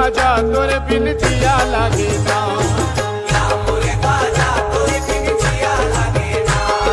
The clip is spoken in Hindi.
राजा तोरे बिन जिया